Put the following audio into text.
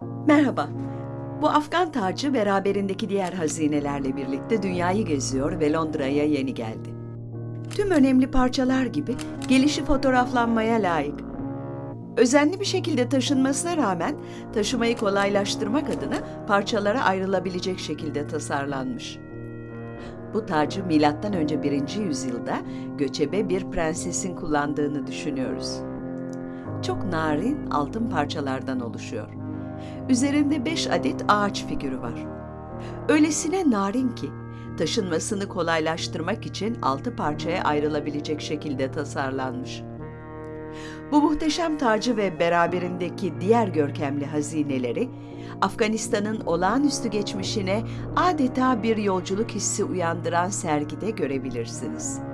Merhaba. Bu Afgan tacı beraberindeki diğer hazinelerle birlikte dünyayı geziyor ve Londra'ya yeni geldi. Tüm önemli parçalar gibi gelişi fotoğraflanmaya layık. Özenli bir şekilde taşınmasına rağmen taşımayı kolaylaştırmak adına parçalara ayrılabilecek şekilde tasarlanmış. Bu tacı milattan önce 1. yüzyılda göçebe bir prensesin kullandığını düşünüyoruz. Çok narin altın parçalardan oluşuyor. Üzerinde 5 adet ağaç figürü var. Öylesine narin ki taşınmasını kolaylaştırmak için altı parçaya ayrılabilecek şekilde tasarlanmış. Bu muhteşem tacı ve beraberindeki diğer görkemli hazineleri Afganistan'ın olağanüstü geçmişine adeta bir yolculuk hissi uyandıran sergide görebilirsiniz.